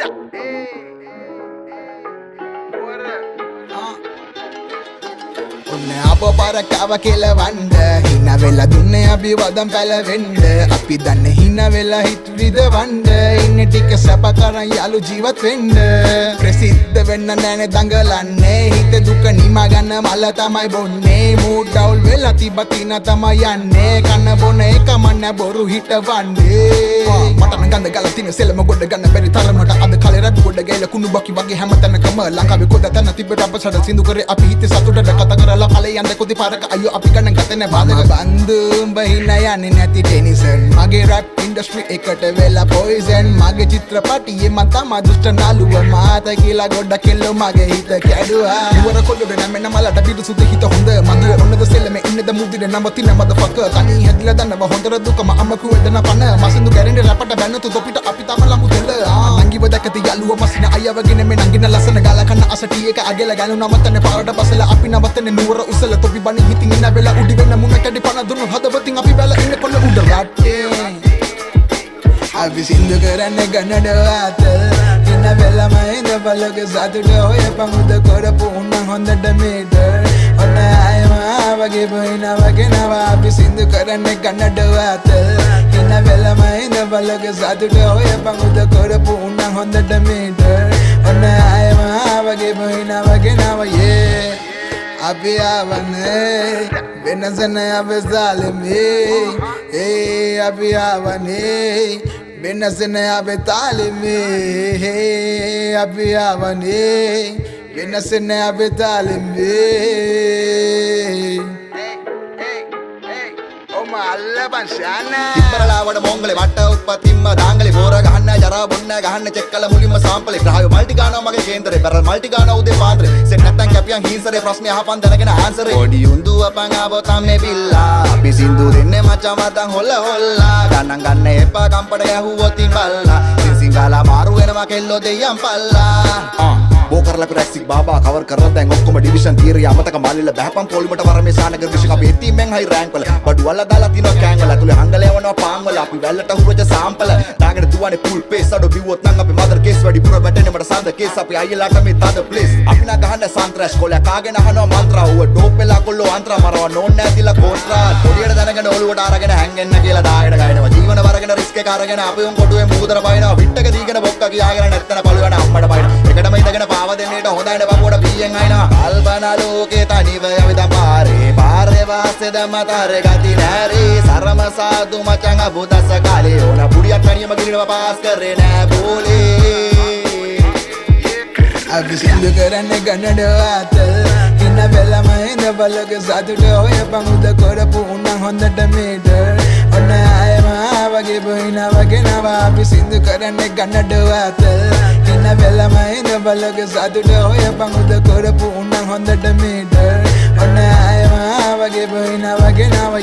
Ê, ê. ඔන්න අප පරකාව කෙලවන්ඩ හින වෙලා දුන්න අපි වදම් පැලවෙන්ඩ අපි දන්න හින වෙලා හිත් විදවන්ඩ ඉන්න ටික සැප කරන් යාලු ජීවත් වෙන්ඩ ප්‍රසිද්ධ වෙන්න නෑන දඟලන්නේ. හිත දුක නිමගන්න මල්ල තමයි බොන්නේ. මූඩ් ඩවුල් වෙලා තිබතින තමයි යන්නේ. කන්න බොන එක මන්න බොරු හිටවන්නේ මටන ගඳ ගල තින සෙලම ගොඩ ගන්න බැරි තරමට අද කලේ රට ගොඩ ගෑල කුණු බකි වගේ හැමතැනකම ලංකාවේ කොද තැන තිබ රබ සඩ සිදු කරේ අපි හිතේ සතුටට කතා කරලා කලේ යන්න කොති පාරක අයියෝ අපි ගන්න ගතන බාධක. බන්දුම් බහින්න යන්නේ නැති ටෙනිසන්. මගේ රැප් ඉන්ඩස්ට්‍රි එකට වෙලා පොයිසන් මගේ චිත්‍රපටියේ මම තමා දුෂ්ට නළුව මාත කියලා ගොඩ කෙල්ලෝ මගේ හිත කැඩුවා. නුවර කොල්ලොඩ නැමෙන මලට පිටු සුද හිත හොඳ. මගේ ඔන්නද සෙල්ලම ඉන්නද මුදිර නවතින මදෆක තනි හැදිලා දන්නව හොඳර දුකම අම්මකු වෙදන පන. මසින්දු ගැරෙන්ඩ රැපට බැන්නතු තොපිට අපි තම ලමු දෙල්ල අයවගෙන මේ නංගින ලස්සන ගල කන්න අසටිය එක අගල ගැනු නවතන පාරට බසල. අපි නවතන නුවර උසල තොපි බනි හිතින් ඉන්න වෙලා උඩි වෙන මුණ කැඩි පන දුන්නු හදවතින් අපි බැල ඉන්න කොල්ල උඩ රටේ අපි සින්දු කරන්න ගන්නඩ ඇත ඉන්න වෙලම ඉඳ බලක සතුට ඔය පමුද කොරපු උන්න හොඳට මේට. ඔන්න අයම වගේ පොයින වගෙනව අපි සින්දු කරන්න ගන්නඩ ඇත ඉන්න වෙලම ඉඳ බලක සතුට ඔය පමුද කොරපු උන්න හොඳට මේට ඔන්න අයම වගේ පොයින වගෙනව යේ අපි ආවනේ වෙනසන අපසාලමේ ඒ අපි ආවනේ වෙනසන අපතාලමේ අපි ආවනේ වෙනසන අපතාලමේ ඔම අල්ලපන් ශාන ඉබරලාවට මොංගලේ මට්ට උත්පත්තිම්ම දාංගලේ බෝර ගහන්න ජරා බොන්න ගහන්න චෙක් කළ මුලින්ම සාම්පලේ ග්‍රහය මල්ටි ගානවා මගේ කේන්දරේ. බරල් මල්ටි ගානවා උදේ පාන්දරේ. සෙට් නැත්තම් කැපියන් හීන්සරේ ප්‍රශ්නේ අහපන් දැනගෙන ආන්සරේ පොඩි උන්දු අපන් ආවතම් මේ බිල්ලා. අපි සින්දු දෙන්නේ මචං මතන් හොල්ල හොල්ලා. ගණන් ගන්න එපා කම්පට ගැහුවොත් ඉබල්ලා සිංගාලා මාරු වෙනවා කෙල්ලෝ දෙයියන් පල්ලා. බෝ කරලා පිරැක්සික් බාබා කවර් කරලා දැන් ඔක්කොම ඩිවිෂන් තීරිය අමතක මාලිල බහපම් පොලිමට වරමේ සානගර විශ්ව කපේ ටීමෙන් හයි රෑන්ක් වල. බඩු වල දාලා තිනවා කෑන් වල. ඇතුලේ හංගල යවනවා පාන් වල අපි වැල්ලට හුරජ සාම්පල දාගෙන දුවන්නේ ෆුල් පේස් අඩෝ බිව්වොත් නම් අපි මදර් කේස් වැඩි පුර වැටෙන්නේ මට සඳ කේස් අපි අයියලාට මේ තද ප්ලේස් අපි නා ගහන්න සන්ත්‍රාස් කොලයක් කාගෙන අහනවා මන්ත්‍රා ඌව ඩෝප් වෙලා කොල්ලෝ අන්ත්‍රා මරව නෝන් නැතිලා කෝන්ත්‍රා පොඩියට දැනගෙන ඔලුවට අරගෙන හැංගෙන්න කියලා දායඩ ගයිනවා. ජීවන වරගෙන රිස්ක් එක අරගෙන අපි උන් කොටුවේ මූදර බයිනවා. විට්ටක දීගෙන බොක්ක කියාගෙන නැත්තන පළුවන අම්මට බයිනවා. එකටම ඉඳගෙන පාව දෙන්නේට හොඳයිනේ බබුවට බීයෙන් අයිනවා කල්පනා ලෝකේ තනිව යවිද පාරේ. පාරේ වාසේ දමතර ගති නැරේ. සරම සාදු මචං අබුදස කාලේ. ඕන පුඩියක් තනියම ගිලිනවා පාස් කරේ නෑ බෝලේ. අපි සින්දු කරන්න ගන්නඩ ඇත ඉන්න වෙලම ඉඳ බලක සතුට ඔය පමුද කොරපු උන්න හොඳට මේට. ඔන්න අයම වගේ බොයින වගෙනව අපි සින්දු කරන්න ගන්නඩ ඇත ඉන්න වෙලම ඉඳ බලක සතුට ඔය පමුද කොරපු උන්න හොඳට මේට. ඔන්න අයම වගේ බොයින වගෙනව